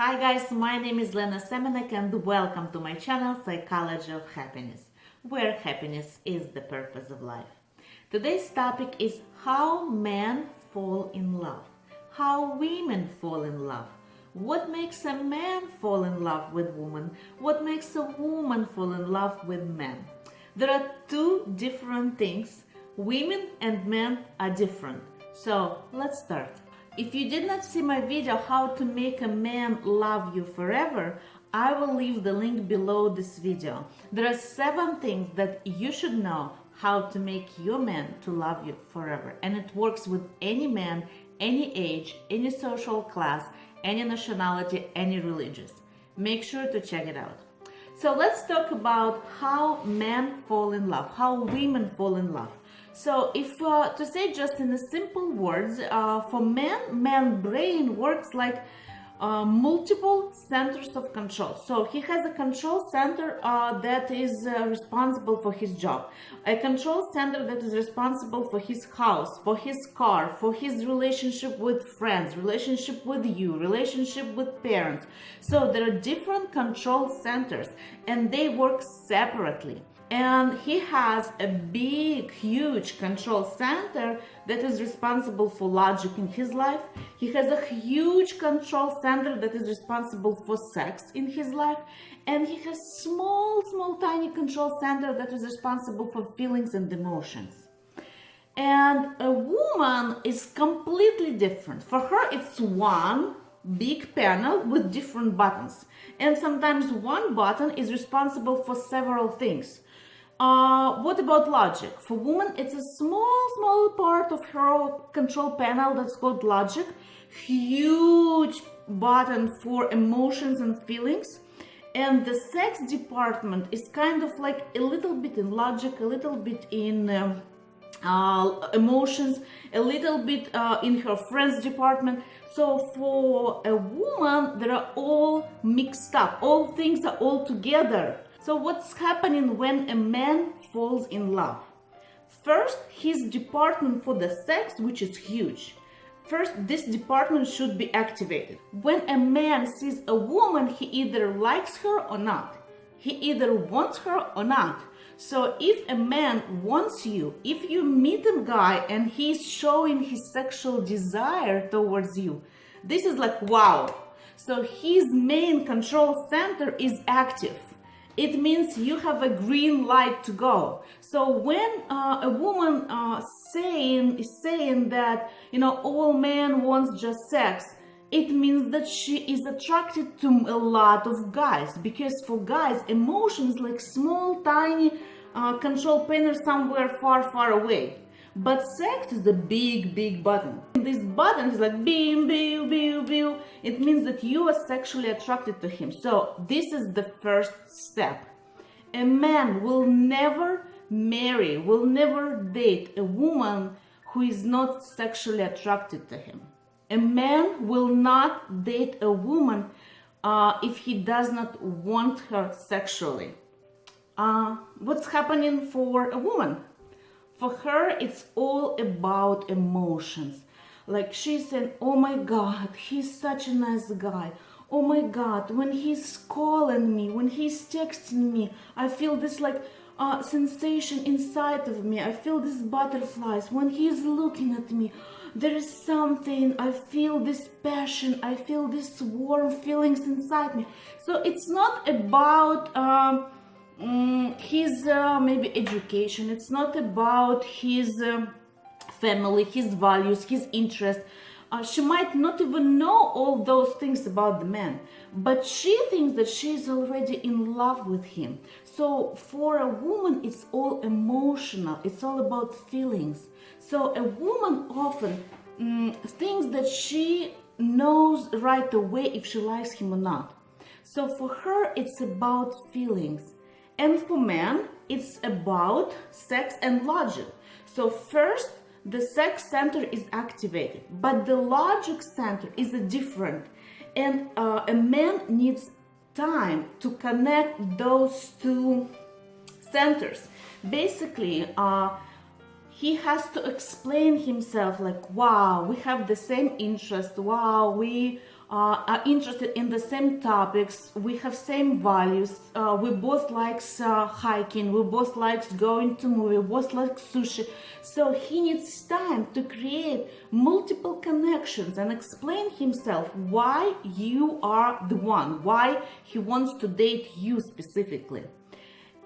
Hi guys, my name is Lena Semenek and welcome to my channel Psychology of Happiness, where happiness is the purpose of life. Today's topic is how men fall in love, how women fall in love, what makes a man fall in love with woman, what makes a woman fall in love with men. There are two different things. Women and men are different. So let's start. If you did not see my video how to make a man love you forever, I will leave the link below this video. There are seven things that you should know how to make your man to love you forever. And it works with any man, any age, any social class, any nationality, any religious. Make sure to check it out. So let's talk about how men fall in love, how women fall in love. So if uh, to say just in simple words, uh, for men, man brain works like uh, multiple centers of control. So he has a control center uh, that is uh, responsible for his job, a control center that is responsible for his house, for his car, for his relationship with friends, relationship with you, relationship with parents. So there are different control centers and they work separately and he has a big huge control center that is responsible for logic in his life. He has a huge control center that is responsible for sex in his life. And he has small small tiny control center that is responsible for feelings and emotions. And a woman is completely different. For her it's one big panel with different buttons. And sometimes one button is responsible for several things uh, what about logic? For women, it's a small, small part of her control panel that's called logic. Huge button for emotions and feelings. And the sex department is kind of like a little bit in logic, a little bit in um, uh, emotions, a little bit uh, in her friends department. So for a woman, they are all mixed up. All things are all together. So what's happening when a man falls in love? First, his department for the sex, which is huge. First, this department should be activated. When a man sees a woman, he either likes her or not. He either wants her or not. So if a man wants you, if you meet a guy and he's showing his sexual desire towards you, this is like wow. So his main control center is active it means you have a green light to go. So when uh, a woman uh, saying is saying that you know all men wants just sex, it means that she is attracted to a lot of guys because for guys emotions like small tiny uh, control panel somewhere far far away. But sex is a big, big button. This button is like beam, beam, beam, beam. It means that you are sexually attracted to him. So this is the first step. A man will never marry, will never date a woman who is not sexually attracted to him. A man will not date a woman uh, if he does not want her sexually. Uh, what's happening for a woman? For her, it's all about emotions. Like she's saying, oh my God, he's such a nice guy. Oh my God, when he's calling me, when he's texting me, I feel this like uh, sensation inside of me. I feel these butterflies. When he's looking at me, there is something. I feel this passion. I feel these warm feelings inside me. So it's not about... Um, um, his uh, maybe education. It's not about his uh, family his values his interest. Uh, she might not even know all those things about the man but she thinks that she's already in love with him. So for a woman it's all emotional. It's all about feelings. So a woman often um, thinks that she knows right away if she likes him or not. So for her it's about feelings and for men, it's about sex and logic. So first, the sex center is activated, but the logic center is different. And uh, a man needs time to connect those two centers. Basically, uh, he has to explain himself like, wow, we have the same interest. Wow, we uh, are interested in the same topics. We have same values. Uh, we both likes uh, hiking. We both likes going to movie. We both like sushi. So he needs time to create multiple connections and explain himself why you are the one why he wants to date you specifically.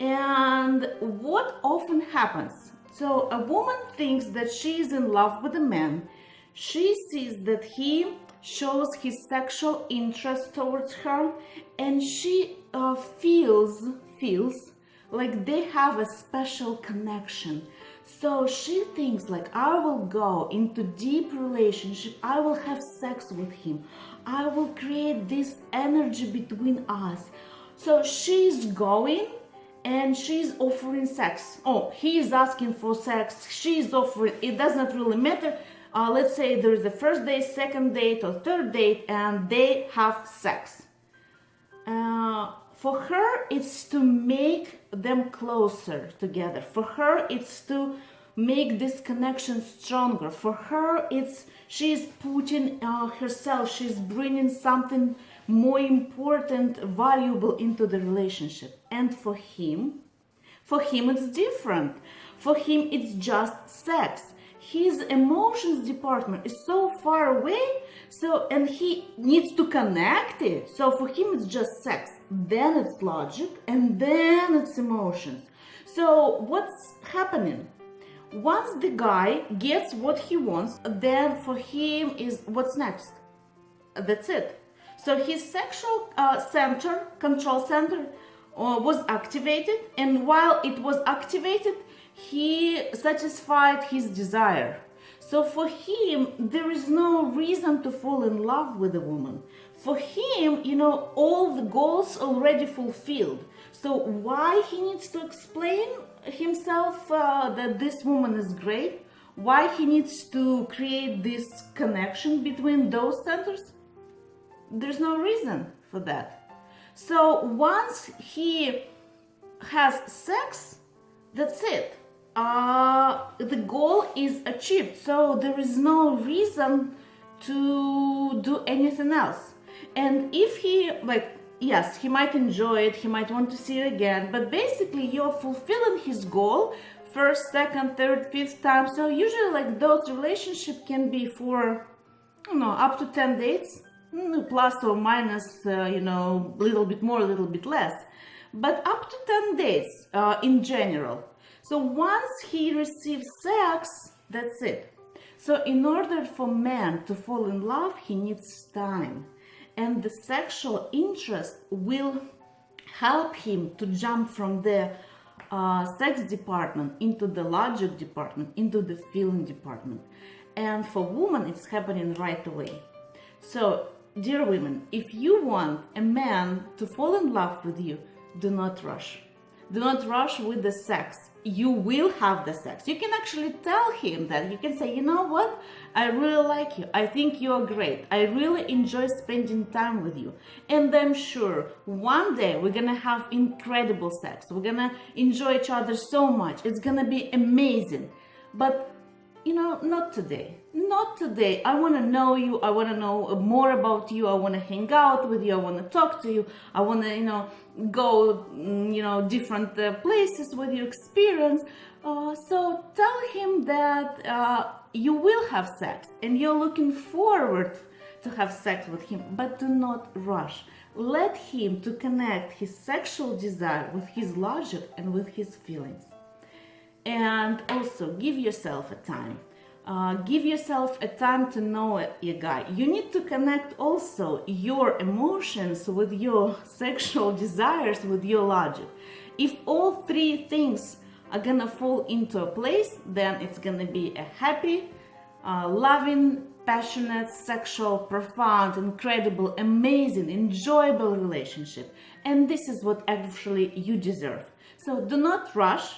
And what often happens? So a woman thinks that she is in love with a man. She sees that he shows his sexual interest towards her and she uh, feels feels like they have a special connection. So she thinks like i will go into deep relationship i will have sex with him i will create this energy between us. So she's going and she's offering sex. Oh he is asking for sex she's offering it does not really matter uh, let's say there is a first date, second date, or third date, and they have sex. Uh, for her, it's to make them closer together. For her, it's to make this connection stronger. For her, it's she's putting uh, herself, she's bringing something more important, valuable into the relationship. And for him, for him, it's different. For him, it's just sex his emotions department is so far away so and he needs to connect it. So for him it's just sex then it's logic and then it's emotions. So what's happening? Once the guy gets what he wants then for him is what's next. That's it. So his sexual uh, center control center uh, was activated and while it was activated he satisfied his desire. So for him, there is no reason to fall in love with a woman. For him, you know, all the goals already fulfilled. So why he needs to explain himself uh, that this woman is great? Why he needs to create this connection between those centers? There's no reason for that. So once he has sex, that's it uh, the goal is achieved so there is no reason to do anything else. And if he like yes he might enjoy it he might want to see it again but basically you're fulfilling his goal first second third fifth time. So usually like those relationship can be for you know up to 10 dates mm, plus or minus uh, you know a little bit more a little bit less. But up to 10 days uh, in general so once he receives sex, that's it. So in order for man to fall in love, he needs time. And the sexual interest will help him to jump from the uh, sex department into the logic department, into the feeling department. And for women, it's happening right away. So, dear women, if you want a man to fall in love with you, do not rush. Do not rush with the sex you will have the sex. You can actually tell him that. You can say, you know what? I really like you. I think you're great. I really enjoy spending time with you. And I'm sure one day we're gonna have incredible sex. We're gonna enjoy each other so much. It's gonna be amazing. But you know, not today. Not today. I want to know you. I want to know more about you. I want to hang out with you. I want to talk to you. I want to, you know, go, mm, you know, different uh, places with your experience. Uh, so tell him that uh, you will have sex and you're looking forward to have sex with him, but do not rush. Let him to connect his sexual desire with his logic and with his feelings and also give yourself a time uh, give yourself a time to know a guy. You need to connect also your emotions with your sexual desires with your logic. If all three things are gonna fall into a place then it's gonna be a happy uh, loving passionate sexual profound incredible amazing enjoyable relationship. And this is what actually you deserve. So do not rush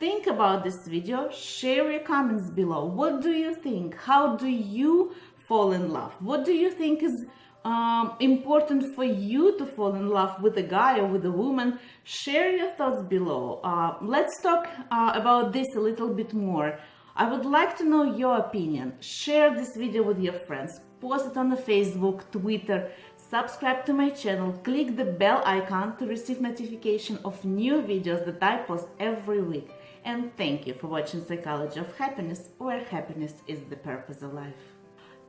Think about this video, share your comments below. What do you think? How do you fall in love? What do you think is um, important for you to fall in love with a guy or with a woman? Share your thoughts below. Uh, let's talk uh, about this a little bit more. I would like to know your opinion. Share this video with your friends post it on the Facebook, Twitter, subscribe to my channel, click the bell icon to receive notification of new videos that I post every week. And thank you for watching Psychology of Happiness, where happiness is the purpose of life.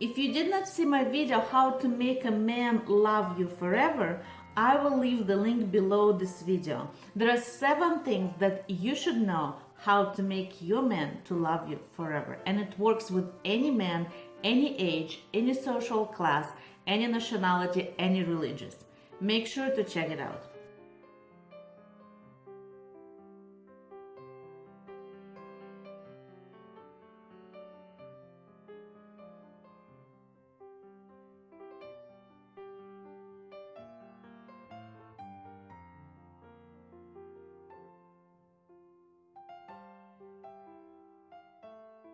If you did not see my video how to make a man love you forever, I will leave the link below this video. There are seven things that you should know how to make your man to love you forever. And it works with any man, any age, any social class, any nationality, any religious. Make sure to check it out.